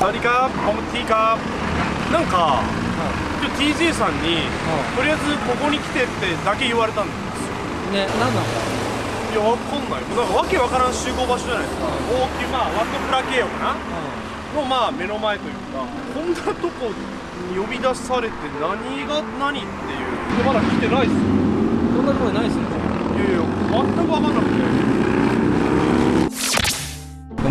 サワディーカー。ポムティーカーなんか、今日 TJ さんに、とりあえずここに来てってだけ言われたんです。よね何なの？いやわかんない。なんかわけわからん集合場所じゃないですか。大きいまあワットプラケーヨかなのまあ目の前というかこんなとこに呼び出されて何が何っていう。でまだ来てないっすよ。こんなところにないっすね。いやいや全く分かんなくて。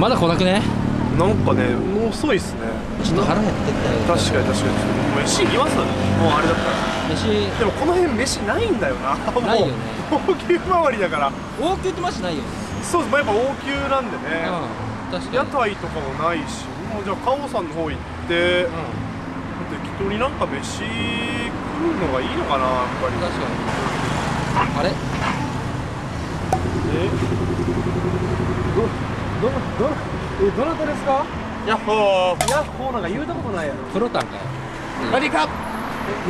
まだ来なくね？なんかねもう遅いっすね。ちょっと腹減ってきたよ。確かに確かに。飯いります？よねもうあれだったら。飯。でもこの辺飯ないんだよな。もうないよね高級周りだから。王宮ってマジないよね。そうですやっぱ王宮なんでね、うん確かに。屋台とかもないしもうじゃあカオさんの方行って、うん。適当になんか飯食うのがいいのかなやっぱり。確かに。あれ？え？どどどえどなたですか？ヤッホー。ヤッホーなんか言うたことないやろ。プロタンかよ。何か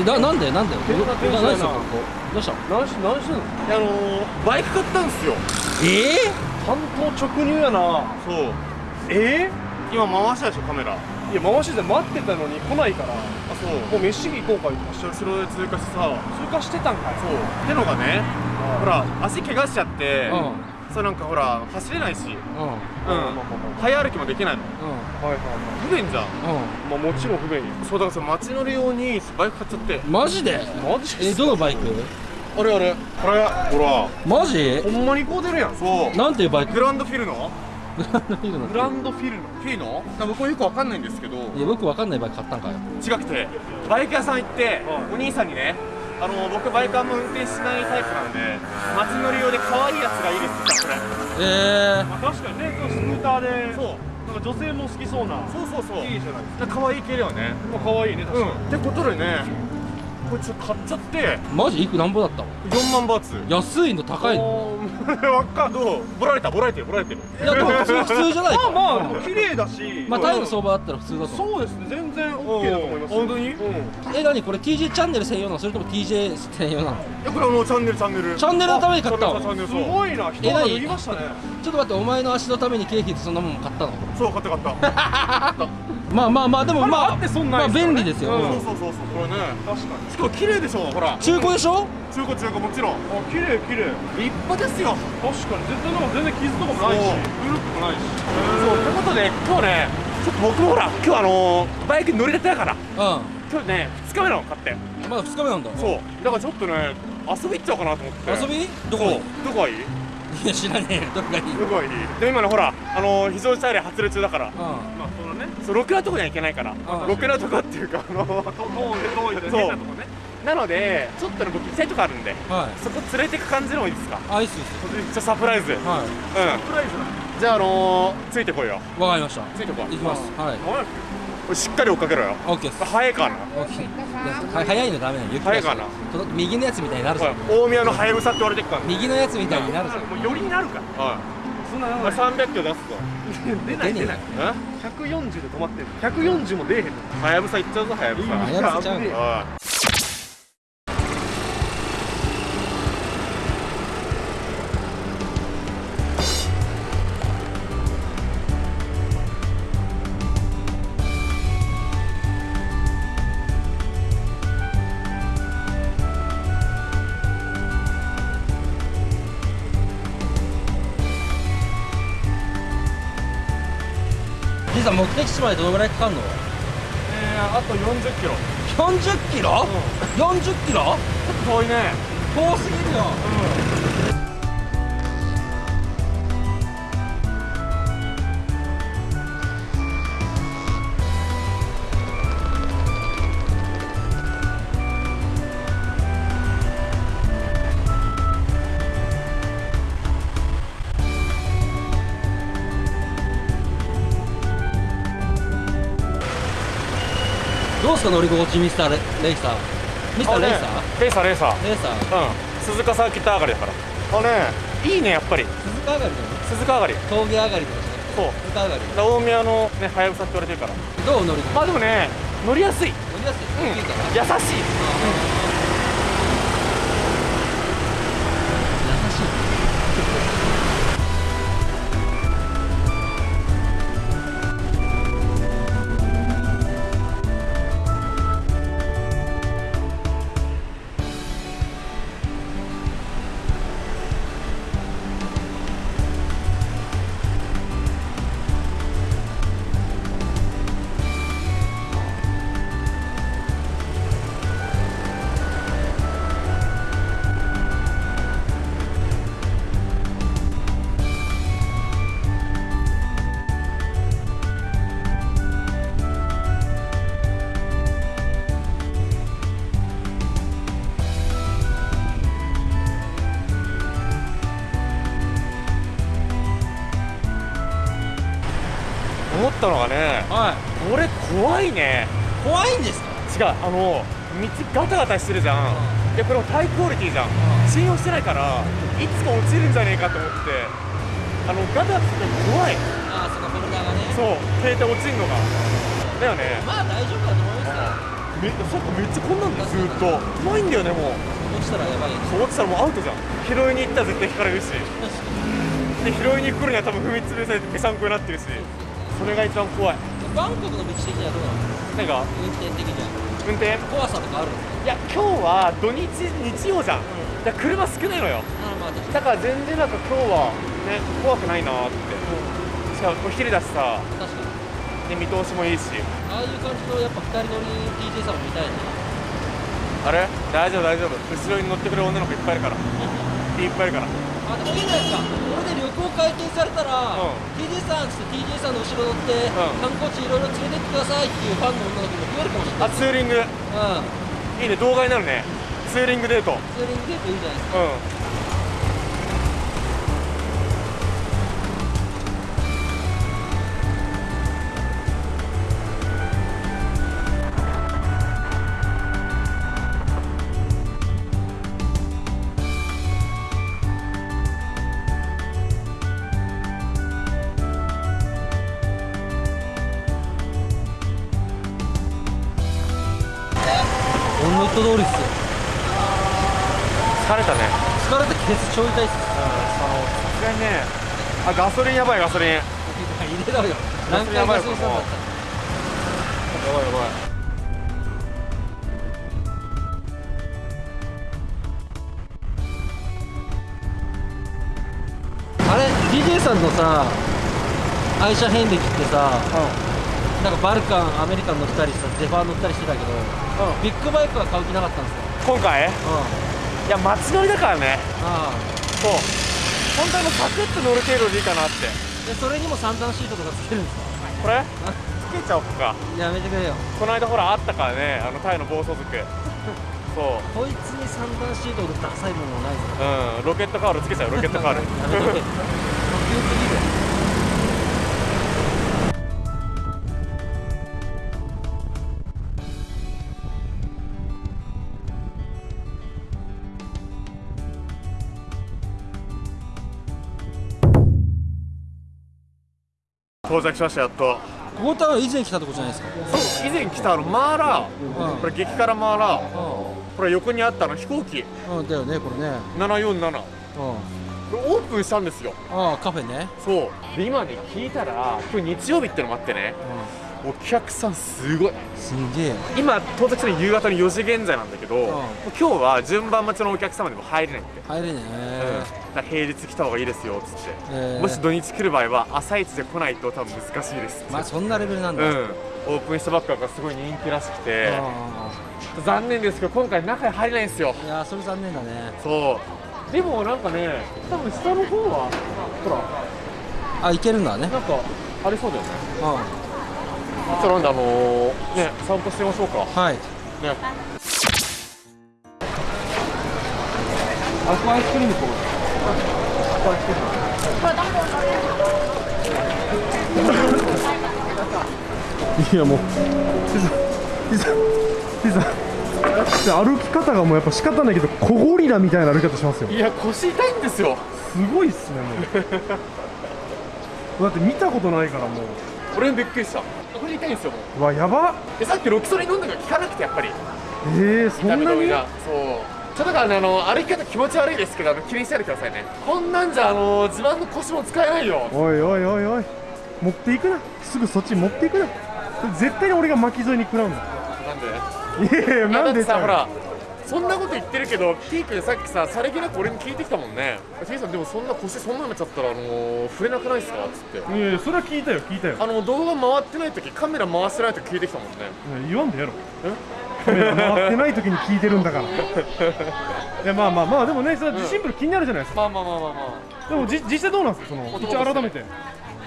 えななんで？なんで？何すな。かここどうしたの？何し何してんのあのー、バイク買ったんですよ。え？え担当直入やな。そう。え？今回したでしょカメラ。あー、いや回しで待ってたのに来ないから。そう。もう飯行こうか言ってました後ろで通過してさ。通過してたんかい。そう。ってのがねほら足怪我しちゃって。うんそうなんかほら走れないし。うん。うん。早歩きもできないの。うはいはいはい不便じゃん。ん。まあもちろん不便よ。そうだからその街乗り用にバイク買っちゃって。うんマジで？マジえどのバイク？あれあれ。これ。ほら。マジ？ほんまにこう出るやん。そう。なんていうバイク？グランドフィルノ？グランドフィルのグランドフィルノ。フィルノ？僕はよくわかんないんですけど。いや僕わかんないバイク買ったんかよ違くてバイク屋さん行ってお兄さんにねあの僕バイクあんま運転しないタイプなんで街乗り用で可愛いやつがいいですって言ったええまあ確かにねスクーターでこれそう。なんか女性も好きそうなそうそうそう。いいじゃないです可愛い系だよね。か可愛いね確かに、うん。ってことでねこれちょっと買っちゃってマジいくなんぼだったの？4万バーツ。安いの高いの？わかんどうボラれたボラれてるボラれてる。いやでも普通普通じゃないか。まあまあ綺麗だし。まあタイの相場だったら普通だとそうですね全然 OK だと思います。本当に？うん。え何これ？TJ チャンネル専用なの？それとも TJ 専用なの？いやこれはもうチャンネルチャンネル。チャンネルのために買ったすごいな。人が脱ぎましたね。ちょっと待ってお前の足のために経費でそんなもん買ったの？そう買った買った まあまあまあでもまああってそんなまあいですよね便利ですよ、うん。そうそうそうそうこれね。確かにしかも綺麗でしょほら。中古でしょ？中古中古もちろん。あ綺麗綺麗。立派ですよ。確かに。全然なんか全然傷とかもないし。そうブルッともないし。そうってことで今日ねちょっと僕もほら今日あのーバイクに乗りたてだから。う今日ね2日目なの買って。んまだ2日目なんだ。そう。だからちょっとね遊び行っちゃおうかなと思って。遊び？どこ？そう。どこがいい？いや知らねえよ。どこがいい？どこがいい？で今ねほらあのー非常事態で発令中だから。うまあね。そうろくなとこには行けないから。んろくなとこっていうかあの遠い遠いとこね。なのでちょっとね僕行きたいとこあるんでんはい。そこ連れてく感じでもいいですか？アイスですちょサプライズ。うんはプライズじゃああのー、ついてこいよ。いわかりました。ついてこい。行きます。はい。しっかり追っかけろよ。オッケーです。早いかな。オッケー。は早い。のダメなの雪早いかな。と右のやつみたいになるぞ。大宮のハヤブサって言われてっから。右のやつみたいになるぞ。もうよりになるから。はいそんなまあ300キロ出すぞ 出ない出ない。え？140で止まってる140も出えへんの。ハヤブサ行っちゃうぞハヤブサ。はやぶさちゃうさん目的地までどのぐらいかかるの？えー、あと40キロ。40キロ、40キロ？遠いね。遠すぎるよ、どうすか乗り心地ミスターレレイサー。ミスターレイサー、レーサーレーサー。レイサー。うん。鈴鹿サーキット上がりだから。あねいいねやっぱり。鈴鹿上がりだよね。鈴鹿上がり。峠上がりとかじゃなくてそう。鈴鹿上がりだ大宮のねハヤブサって言われてるから。どう乗り心あでもね乗りやすい。乗りやすい、うん。優しい。優思ったのがねはこれ怖いね。い怖いんですか？違うあの道ガタガタしてるじゃん。でこれもハイクオリティじゃん。信用してないからいつか落ちるんじゃねえかと思って。あのガタガタしてて怖い。ああそのフォルダがね。そう携帯落ちるのが。だよね。まあ大丈夫だと思いますよ。めそっかめっちゃこんなんだよずーっと。怖いんだよねもう。落ちたらやばいそう落ちたらもうアウトじゃん。拾いに行ったら絶対引かれるし。で拾いに来るには多分踏み潰されてぺしゃんこになってるしそれが一番怖い。バンコクの道的にはどうなの？なんか運転的には。運転？怖さとかあるいや今日は土日日曜じゃん、だから車少ないのよ。だから全然なんか今日はね怖くないなーって。しかもお昼だしさ。に確かに。で見通しもいいし。ああいう感じのやっぱ二人乗り TJ さんも見たいねあれ？大丈夫大丈夫。後ろに乗ってくれる女の子いっぱいいるから。いっぱいいるからあでもいいじゃないですか。これで旅行解禁されたら、うん。TJ さんっつって TJ さんの後ろ乗って、ん。観光地いろいろ連れてってくださいっていうファンの女の子も増えるかもしれないあツーリング。うん。いいね動画になるね。ツーリングデート。うんツーリングデートいいじゃないですかト通りっすよ。疲れたね。疲れてケツ超痛いっす。さすがにね。あガソリンやばいガソリン。や入れろよ。何回ガソリンスタンドだったばいやばい。あれ DJ さんのさ愛車遍歴ってさなんかバルカンアメリカン乗ったりさゼファー乗ったりしてたけどうん。ビッグバイクは買う気なかったんですよ。今回？うん。いや街乗りだからね。ああそう。本当にもうサクッと乗る程度でいいかなって。でそれにも三段シートとかつけるんですかこれ？つけちゃおうか。やめてくれよ。この間ほらあったからねあのタイの暴走族。そう。こいつに三段シートでダサいものないぞ。うん。ロケットカールつけちゃうロケットカールやめとけ。ドキド到着しましたやっと。ここ多分以前来たとこじゃないですか？そう以前来たあのマーラー。うん。これ激辛マーラー。これ横にあったあの飛行機。うん、うん、だよねこれね。747うん。これオープンしたんですよ。ああカフェね。そう。で今ね聞いたら今日日曜日ってのもあってねお客さんすごい。すんげえ。今到着したの夕方の4時現在なんだけど、ん。今日は順番待ちのお客様でも入れないって、入れねうん、だから平日来た方がいいですよっつって、えー。もし土日来る場合は朝一で来ないと多分難しいです。まあそんなレベルなんだ、うん。オープンしたばっかがすごい人気らしくて。あ残念ですけど今回中に入れないんですよ。あいやそれ残念だね。そう。でもなんかね多分下の方はほら。あいけるんだね。なんかありそうだよね。うんじゃあなんであのー、ね散歩してみましょうか。はい。ね。アクアイスクリームこういやもうピザピザピザ歩き方がもうやっぱ仕方ないけど小ゴリラみたいな歩き方しますよ。いや腰痛いんですよ。すごいっすねもう。だって見たことないからもう俺もびっくりした。腰痛いんですよもう。うわやば。でさっきロキソニン飲んだから効かなくてやっぱり。えー、そんなに？そう。ちょっとだからねあの歩き方気持ち悪いですけどあの気にしないでくださいね。こんなんじゃあの自慢の腰も使えないよ。おいおいおいおい。持っていくな。すぐそっち持っていくな。絶対に俺が巻き添えに食らうんだなんで？いやいやなんでさほらそんなこと言ってるけど T 君さっきささりげなく俺に聞いてきたもんね。T さんでもそんな腰そんなになっちゃったらあのー、触れなくないですか？っつって。いやいやそれは聞いたよ聞いたよ。あの動画回ってない時カメラ回してない時聞いてきたもんね。言わんでやろ。カメラ回ってない時に聞いてるんだから。いやまあまあまあでもねそれはシンプル気になるじゃないですか、まあまあまあまあまでもじ実際どうなんですか？その男一応改めて。あ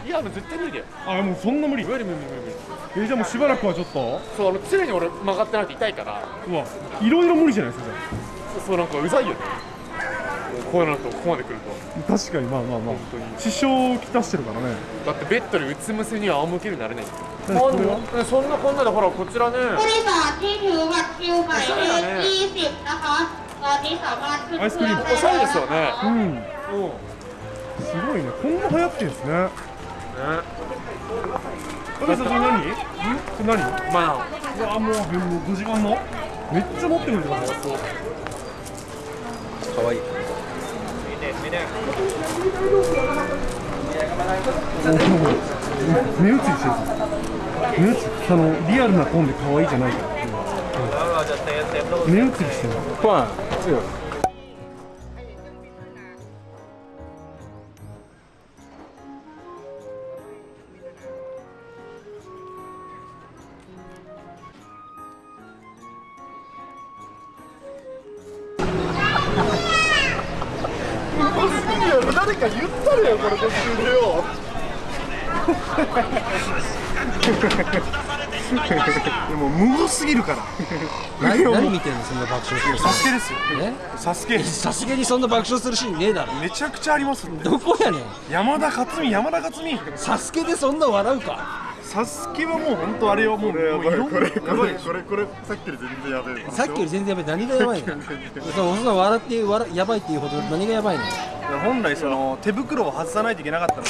いやもう絶対無理だよあもうそんな無理無理無理無理無理えじゃあもうしばらくはちょっとそうあの常に俺曲がってないと痛いからうわいろいろ無理じゃないですかじゃそうそうなんかうざいよね こうなるとここまで来ると確かにまあまあまあ本当に支障をきたしてるからねだってベッドにうつむせには仰向けになれないんですよ何これはあそんなこんなでほらこちらねผู้โดยสารที่ถือบัตรคิวหมายเลข20 นะคะ ตอนนี้สามารถขึ้นเครื่องได้ おしゃれですよねうんうんすごいねこんな流行ってるんですね ねこれそれ何ん。これ何まあうわもう5時間のめっちゃ持ってくるじゃん。そうかわいい目移りしてる目移りあのリアルな本で可愛いじゃないから目移りしてるパン強いか言ったれよこれ途中でよでも無語すぎるから。何何見てんのそんな爆笑するサスケですよ。え？サスケ。さすがにそんな爆笑するシーンねえだろ。めちゃくちゃありますってどこやねん。山田勝美山田勝美。サスケでそんな笑うか。サスケはもう本当あれはもうもういろんなやばいこれこれさっきより全然やべえさっきより全然やばい。何がやばいの？そうそんな笑って笑やばいっていうほど何がやばいの？本来その手袋を外さないといけなかったのに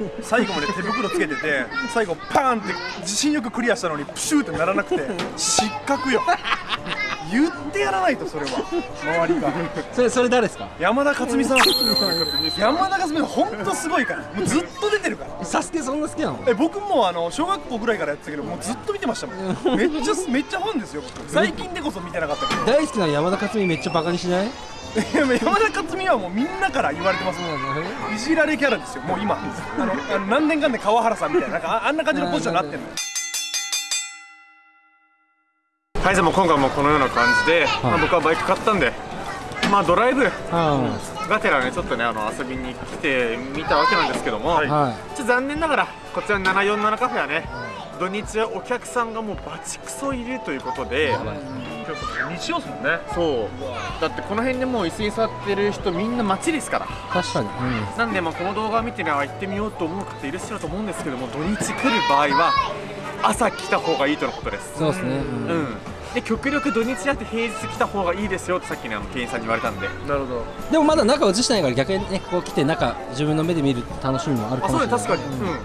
最後まで手袋つけてて最後パーンって自信よくクリアしたのにプシューってならなくて失格よ。言ってやらないとそれは。周りが。それそれ誰ですか？山田勝美さん。山田勝美さん本当すごいから。もうずっと出てるから。サスケそんな好きなの？え僕もあの小学校ぐらいからやってたけどもうずっと見てましたもん。めっちゃめっちゃファンですよ僕。最近でこそ見てなかったけど。大好きな山田勝美めっちゃバカにしない？山田勝美はもうみんなから言われてますもん。いじられキャラですよもう今。あのあの何年間で川原さんみたいななんかああんな感じのポジションになってるの。はいじゃあもう今回もこのような感じで、まあ、僕はバイク買ったんでまあドライブあがてらねちょっとねあの遊びに来てみたわけなんですけども、あはちょっと残念ながらこちらの747カフェはね、土日はお客さんがもうバチクソいるということで日曜っすもんねそう。だってこの辺でもう椅子に座ってる人みんな街ですから。い確かに、なんでまあこの動画を見てねあ行ってみようと思う方いらっしゃると思うんですけども土日来る場合は朝来た方がいいとのことです。そうですね、うん。うん。で極力土日やって平日来た方がいいですよってさっきねあの店員さんに言われたんで。なるほど。でもまだ中映してないから逆にねここ来て中自分の目で見る楽しみもあるかあもしれない。そうね確かに。うん、なん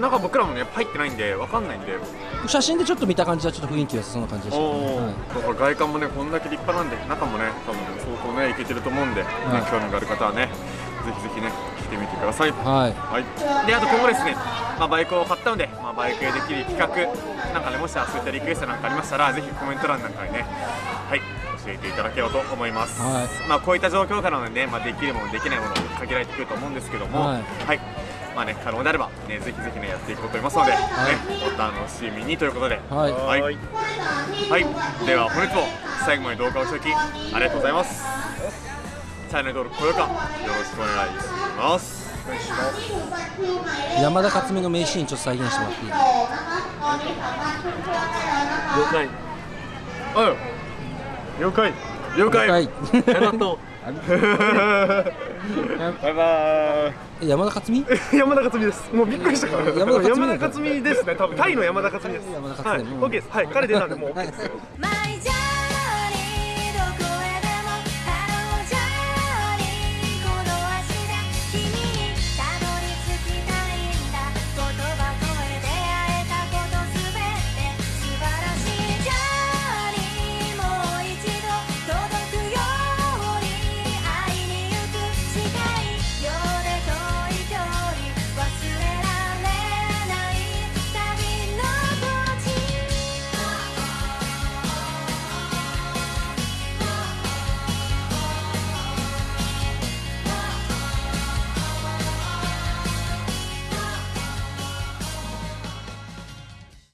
か僕らもね入ってないんでわかんないんで。写真でちょっと見た感じはちょっと雰囲気良さそうな感じでした。ね、はい。だから外観もねこんだけ立派なんで中もね多分相当ねいけてると思うんで、ねはい。興味がある方はねぜひぜひね来てみてください。はい。はい、であと今後ですね、まあ、バイクを買ったので、まあ、バイクでできる企画なんかねもしそういったリクエストなんかありましたらぜひコメント欄なんかにねはい教えていただければと思います、はい。まあ、こういった状況下なのでね、まあ、できるものできないもの限られてくると思うんですけどもははいい、まあね可能であればねぜひぜひねやっていこうと思いますので、ねお楽しみにということで。はい。はい、はい、では本日も最後まで動画をおきありがとうございます。チャンネル登録高評価よろしくお願いします。山田勝美の名シーンちょっと再現してもらっていい了解うん了解了解はい。ありがとうバイバーイ山田勝美 山田勝美です。もうびっくりしたから。山田勝美です。ね多分。タイの山田勝美です。山田はい。勝美、うん OK です。はい。彼出たんでもう。OK